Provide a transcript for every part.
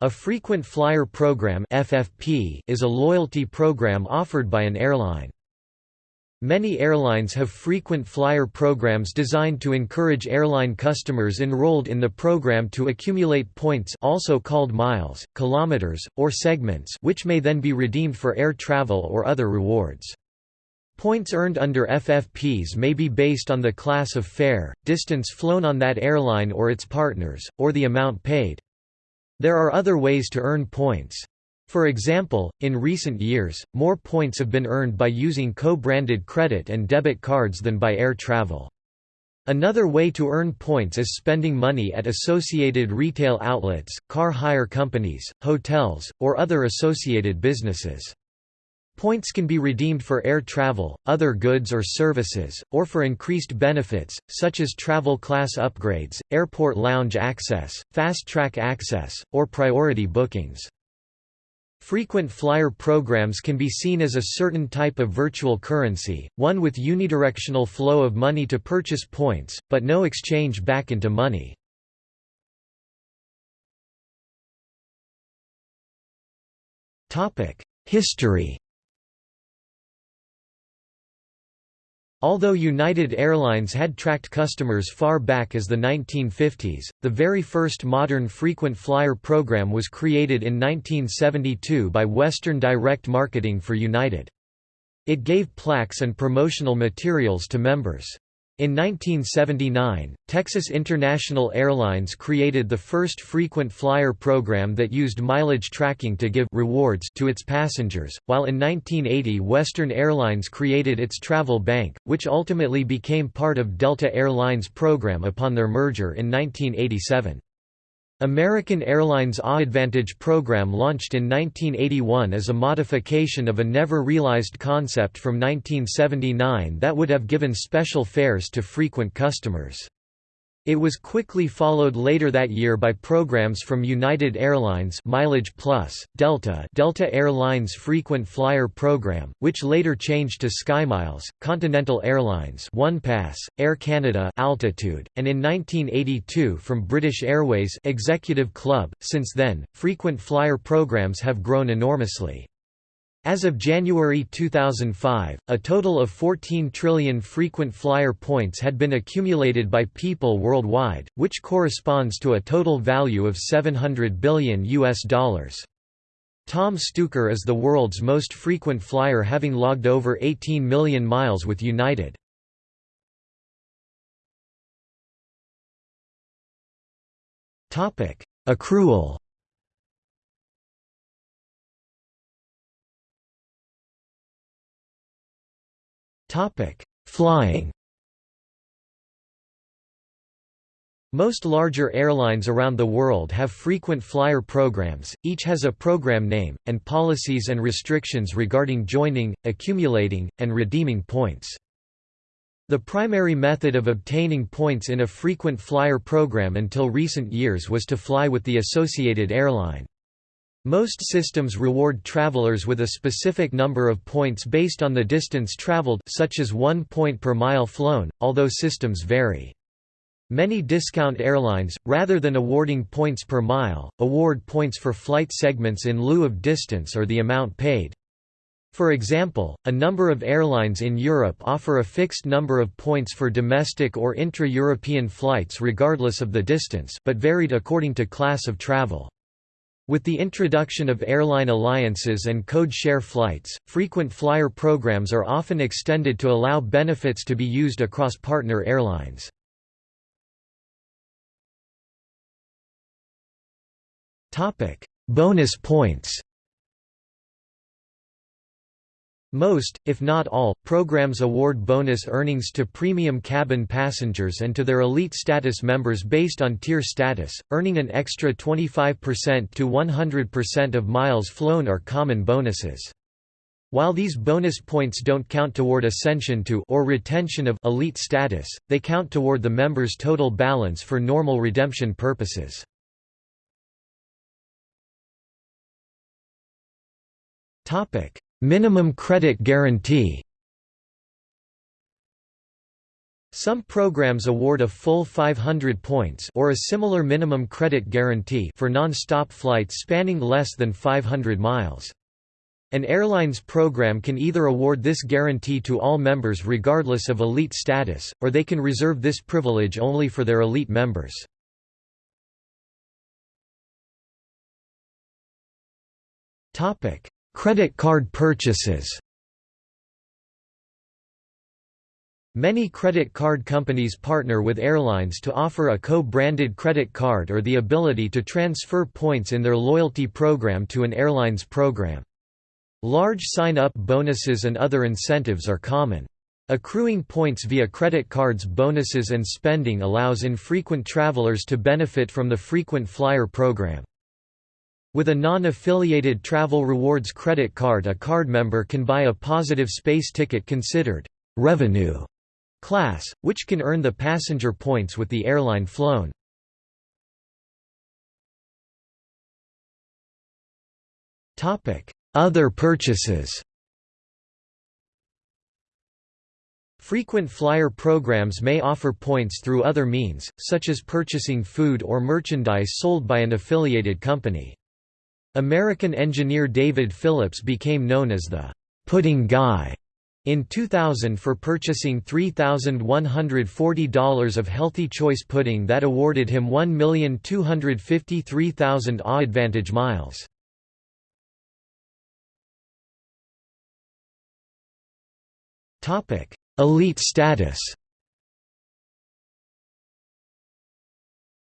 A frequent flyer program (FFP) is a loyalty program offered by an airline. Many airlines have frequent flyer programs designed to encourage airline customers enrolled in the program to accumulate points also called miles, kilometers, or segments which may then be redeemed for air travel or other rewards. Points earned under FFPs may be based on the class of fare, distance flown on that airline or its partners, or the amount paid. There are other ways to earn points. For example, in recent years, more points have been earned by using co-branded credit and debit cards than by air travel. Another way to earn points is spending money at associated retail outlets, car hire companies, hotels, or other associated businesses. Points can be redeemed for air travel, other goods or services, or for increased benefits, such as travel class upgrades, airport lounge access, fast-track access, or priority bookings. Frequent flyer programs can be seen as a certain type of virtual currency, one with unidirectional flow of money to purchase points, but no exchange back into money. History Although United Airlines had tracked customers far back as the 1950s, the very first modern frequent flyer program was created in 1972 by Western Direct Marketing for United. It gave plaques and promotional materials to members. In 1979, Texas International Airlines created the first frequent flyer program that used mileage tracking to give rewards to its passengers, while in 1980 Western Airlines created its Travel Bank, which ultimately became part of Delta Air Lines program upon their merger in 1987. American Airlines AAdvantage program launched in 1981 as a modification of a never-realized concept from 1979 that would have given special fares to frequent customers. It was quickly followed later that year by programs from United Airlines Mileage Plus, Delta Delta Airlines Frequent Flyer Program, which later changed to SkyMiles, Continental Airlines OnePass, Air Canada Altitude, and in 1982 from British Airways Executive Club. Since then, frequent flyer programs have grown enormously. As of January 2005, a total of 14 trillion frequent flyer points had been accumulated by people worldwide, which corresponds to a total value of 700 billion US dollars. Tom Stuker is the world's most frequent flyer having logged over 18 million miles with United. Accrual Topic: Flying. Most larger airlines around the world have frequent flyer programs, each has a program name, and policies and restrictions regarding joining, accumulating, and redeeming points. The primary method of obtaining points in a frequent flyer program until recent years was to fly with the associated airline. Most systems reward travelers with a specific number of points based on the distance traveled such as one point per mile flown, although systems vary. Many discount airlines, rather than awarding points per mile, award points for flight segments in lieu of distance or the amount paid. For example, a number of airlines in Europe offer a fixed number of points for domestic or intra-European flights regardless of the distance but varied according to class of travel. With the introduction of airline alliances and code-share flights, frequent flyer programs are often extended to allow benefits to be used across partner airlines. Bonus points Most, if not all, programs award bonus earnings to premium cabin passengers and to their elite status members based on tier status, earning an extra 25% to 100% of miles flown are common bonuses. While these bonus points don't count toward ascension to or retention of elite status, they count toward the member's total balance for normal redemption purposes. Topic: Minimum credit guarantee Some programs award a full 500 points or a similar minimum credit guarantee for non-stop flights spanning less than 500 miles. An airline's program can either award this guarantee to all members regardless of elite status, or they can reserve this privilege only for their elite members. Credit card purchases Many credit card companies partner with airlines to offer a co-branded credit card or the ability to transfer points in their loyalty program to an airline's program. Large sign-up bonuses and other incentives are common. Accruing points via credit cards bonuses and spending allows infrequent travelers to benefit from the frequent flyer program. With a non-affiliated travel rewards credit card a card member can buy a positive space ticket considered revenue class, which can earn the passenger points with the airline flown. Other purchases Frequent flyer programs may offer points through other means, such as purchasing food or merchandise sold by an affiliated company. American engineer David Phillips became known as the «pudding guy» in 2000 for purchasing $3,140 of Healthy Choice pudding that awarded him 1,253,000 AAdvantage miles. Elite status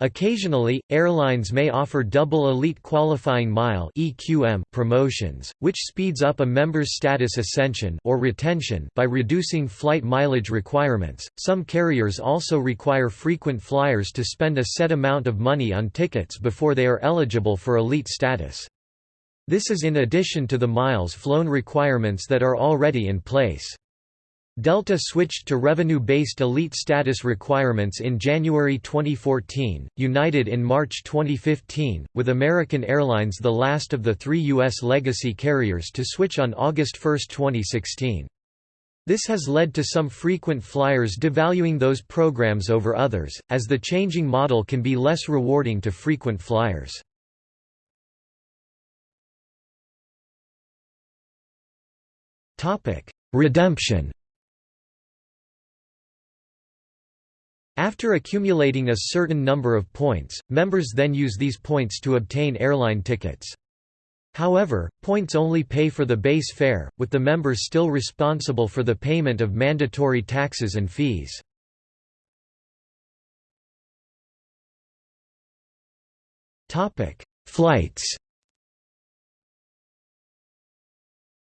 Occasionally, airlines may offer double elite qualifying mile (EQM) promotions, which speeds up a member's status ascension or retention by reducing flight mileage requirements. Some carriers also require frequent flyers to spend a set amount of money on tickets before they are eligible for elite status. This is in addition to the miles flown requirements that are already in place. Delta switched to revenue-based elite status requirements in January 2014, United in March 2015, with American Airlines the last of the three U.S. legacy carriers to switch on August 1, 2016. This has led to some frequent flyers devaluing those programs over others, as the changing model can be less rewarding to frequent flyers. Redemption After accumulating a certain number of points, members then use these points to obtain airline tickets. However, points only pay for the base fare, with the members still responsible for the payment of mandatory taxes and fees. Flights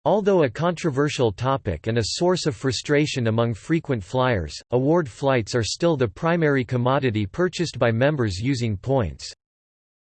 Although a controversial topic and a source of frustration among frequent flyers, award flights are still the primary commodity purchased by members using points.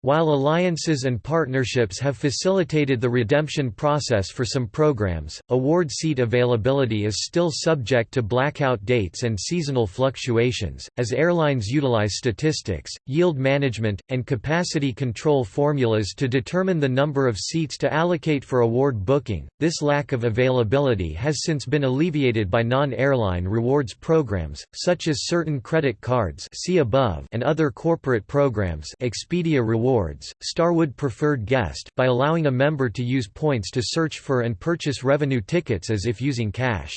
While alliances and partnerships have facilitated the redemption process for some programs, award seat availability is still subject to blackout dates and seasonal fluctuations. As airlines utilize statistics, yield management, and capacity control formulas to determine the number of seats to allocate for award booking, this lack of availability has since been alleviated by non-airline rewards programs, such as certain credit cards see above and other corporate programs Expedia Rewards Rewards, Starwood Preferred Guest by allowing a member to use points to search for and purchase revenue tickets as if using cash.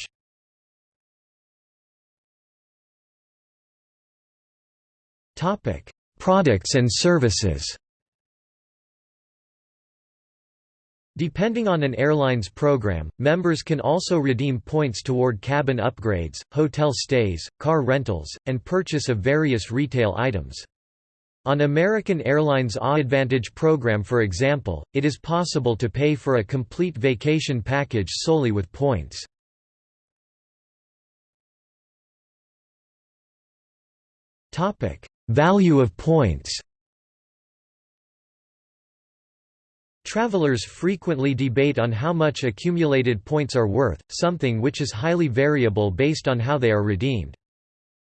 Topic: Products and services Depending on an airline's program, members can also redeem points toward cabin upgrades, hotel stays, car rentals, and purchase of various retail items. On American Airlines AAdvantage program for example, it is possible to pay for a complete vacation package solely with points. Value of points Travelers frequently debate on how much accumulated points are worth, something which is highly variable based on how they are redeemed.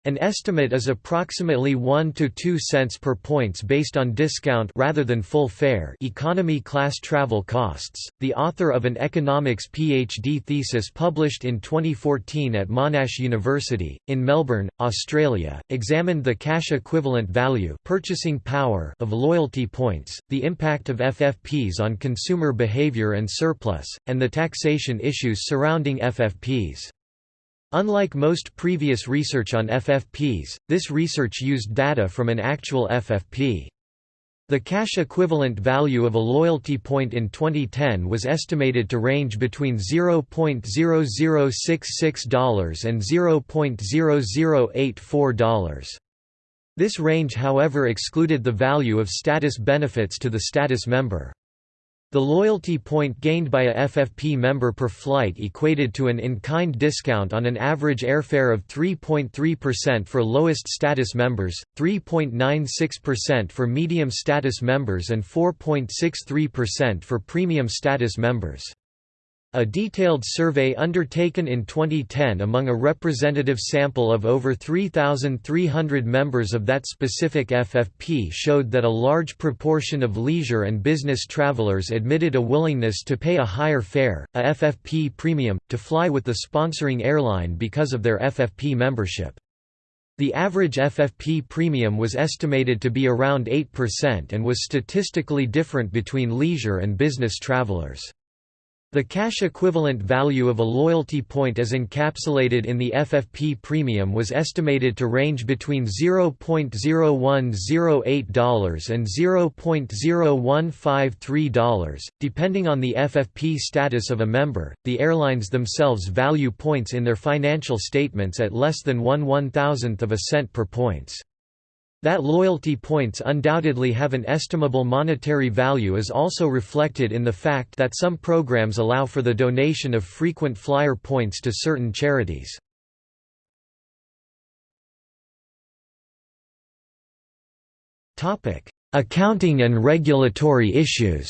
An estimate is approximately 1 to 2 cents per points based on discount rather than full fare economy class travel costs. The author of an economics PhD thesis published in 2014 at Monash University in Melbourne, Australia, examined the cash equivalent value, purchasing power of loyalty points, the impact of FFPs on consumer behavior and surplus, and the taxation issues surrounding FFPs. Unlike most previous research on FFPs, this research used data from an actual FFP. The cash equivalent value of a loyalty point in 2010 was estimated to range between $0.0066 and $0.0084. This range however excluded the value of status benefits to the status member. The loyalty point gained by a FFP member per flight equated to an in-kind discount on an average airfare of 3.3% for lowest status members, 3.96% for medium status members and 4.63% for premium status members. A detailed survey undertaken in 2010 among a representative sample of over 3,300 members of that specific FFP showed that a large proportion of leisure and business travelers admitted a willingness to pay a higher fare, a FFP premium, to fly with the sponsoring airline because of their FFP membership. The average FFP premium was estimated to be around 8% and was statistically different between leisure and business travelers. The cash equivalent value of a loyalty point as encapsulated in the FFP premium was estimated to range between $0.0108 and $0.0153, depending on the FFP status of a member. The airlines themselves value points in their financial statements at less than one one thousandth of a cent per points. That loyalty points undoubtedly have an estimable monetary value is also reflected in the fact that some programs allow for the donation of frequent flyer points to certain charities. Accounting and regulatory issues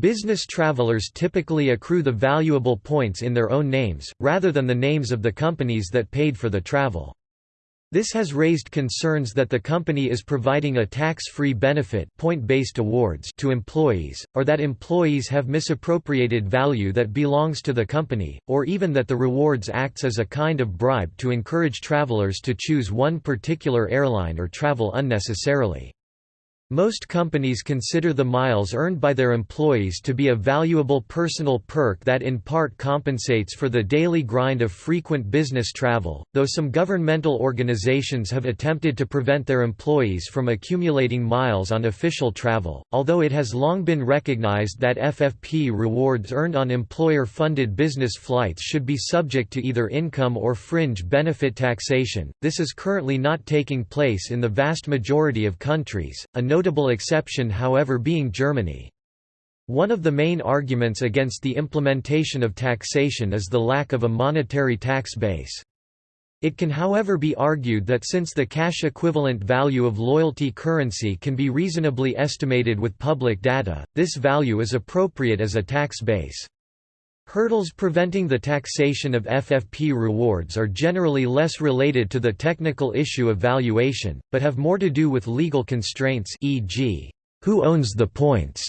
Business travelers typically accrue the valuable points in their own names, rather than the names of the companies that paid for the travel. This has raised concerns that the company is providing a tax-free benefit point-based awards to employees, or that employees have misappropriated value that belongs to the company, or even that the rewards acts as a kind of bribe to encourage travelers to choose one particular airline or travel unnecessarily. Most companies consider the miles earned by their employees to be a valuable personal perk that in part compensates for the daily grind of frequent business travel, though some governmental organizations have attempted to prevent their employees from accumulating miles on official travel, although it has long been recognized that FFP rewards earned on employer-funded business flights should be subject to either income or fringe benefit taxation, this is currently not taking place in the vast majority of countries. A notable exception however being Germany. One of the main arguments against the implementation of taxation is the lack of a monetary tax base. It can however be argued that since the cash equivalent value of loyalty currency can be reasonably estimated with public data, this value is appropriate as a tax base. Hurdles preventing the taxation of FFP rewards are generally less related to the technical issue of valuation, but have more to do with legal constraints e.g., who owns the points,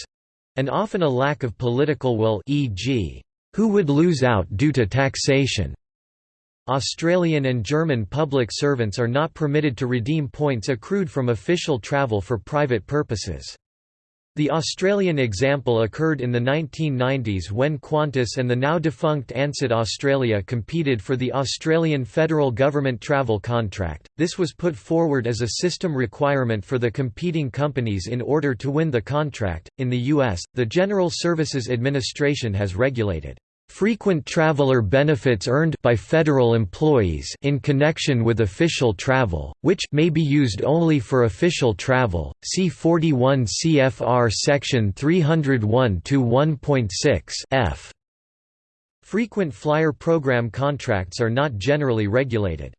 and often a lack of political will e.g., who would lose out due to taxation. Australian and German public servants are not permitted to redeem points accrued from official travel for private purposes. The Australian example occurred in the 1990s when Qantas and the now defunct Ansett Australia competed for the Australian federal government travel contract. This was put forward as a system requirement for the competing companies in order to win the contract. In the US, the General Services Administration has regulated Frequent traveler benefits earned by federal employees in connection with official travel, which may be used only for official travel. See 41 CFR section 301-1.6 F. Frequent flyer program contracts are not generally regulated.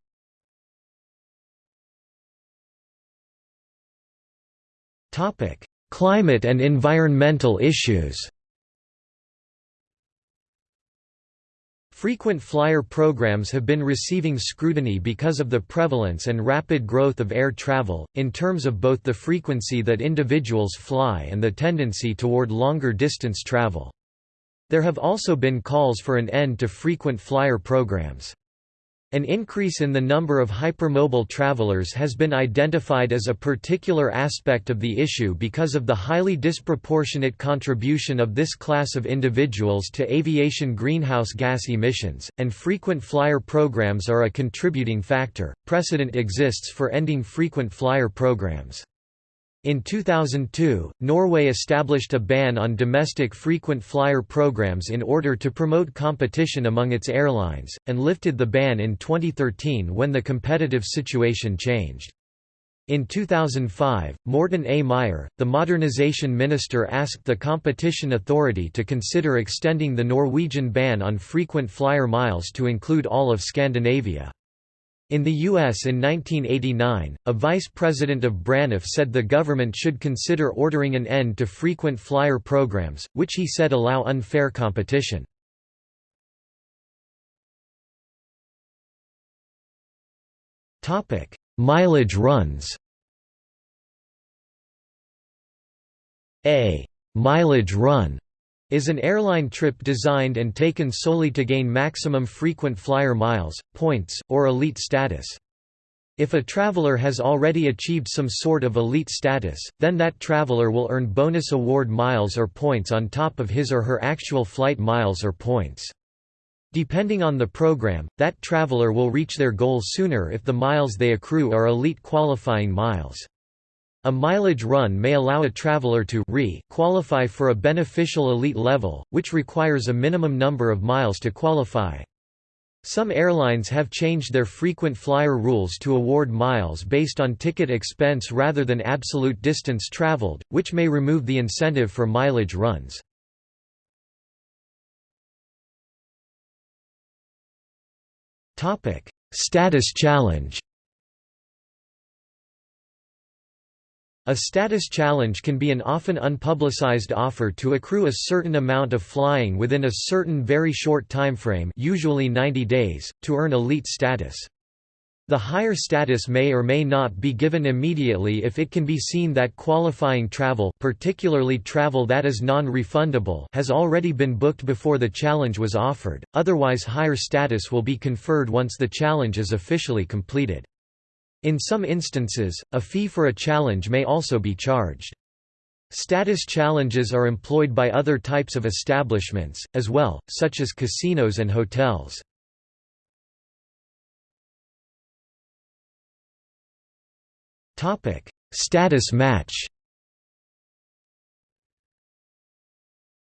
Topic: Climate and environmental issues. Frequent flyer programs have been receiving scrutiny because of the prevalence and rapid growth of air travel, in terms of both the frequency that individuals fly and the tendency toward longer distance travel. There have also been calls for an end to frequent flyer programs. An increase in the number of hypermobile travelers has been identified as a particular aspect of the issue because of the highly disproportionate contribution of this class of individuals to aviation greenhouse gas emissions, and frequent flyer programs are a contributing factor. Precedent exists for ending frequent flyer programs. In 2002, Norway established a ban on domestic frequent flyer programs in order to promote competition among its airlines, and lifted the ban in 2013 when the competitive situation changed. In 2005, Morten A. Meyer, the modernization minister asked the Competition Authority to consider extending the Norwegian ban on frequent flyer miles to include all of Scandinavia. In the U.S. in 1989, a vice president of Braniff said the government should consider ordering an end to frequent flyer programs, which he said allow unfair competition. Mileage runs A mileage run is an airline trip designed and taken solely to gain maximum frequent flyer miles, points, or elite status. If a traveler has already achieved some sort of elite status, then that traveler will earn bonus award miles or points on top of his or her actual flight miles or points. Depending on the program, that traveler will reach their goal sooner if the miles they accrue are elite qualifying miles. A mileage run may allow a traveler to re qualify for a beneficial elite level, which requires a minimum number of miles to qualify. Some airlines have changed their frequent flyer rules to award miles based on ticket expense rather than absolute distance traveled, which may remove the incentive for mileage runs. Status challenge A status challenge can be an often unpublicized offer to accrue a certain amount of flying within a certain very short timeframe usually 90 days, to earn elite status. The higher status may or may not be given immediately if it can be seen that qualifying travel particularly travel that is non-refundable has already been booked before the challenge was offered, otherwise higher status will be conferred once the challenge is officially completed. In some instances, a fee for a challenge may also be charged. Status challenges are employed by other types of establishments, as well, such as casinos and hotels. Status match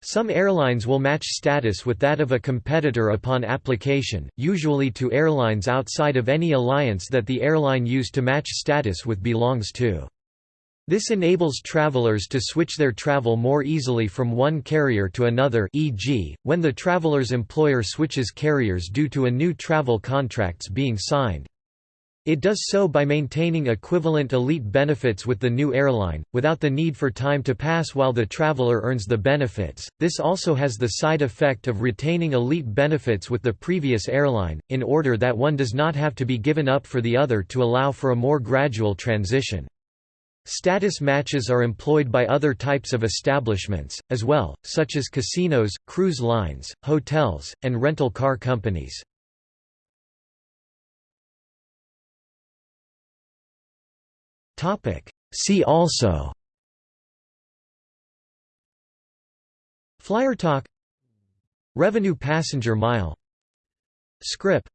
Some airlines will match status with that of a competitor upon application, usually to airlines outside of any alliance that the airline used to match status with belongs to. This enables travelers to switch their travel more easily from one carrier to another e.g., when the traveler's employer switches carriers due to a new travel contracts being signed. It does so by maintaining equivalent elite benefits with the new airline, without the need for time to pass while the traveler earns the benefits. This also has the side effect of retaining elite benefits with the previous airline, in order that one does not have to be given up for the other to allow for a more gradual transition. Status matches are employed by other types of establishments, as well, such as casinos, cruise lines, hotels, and rental car companies. See also. Flyer talk. Revenue passenger mile. Scrip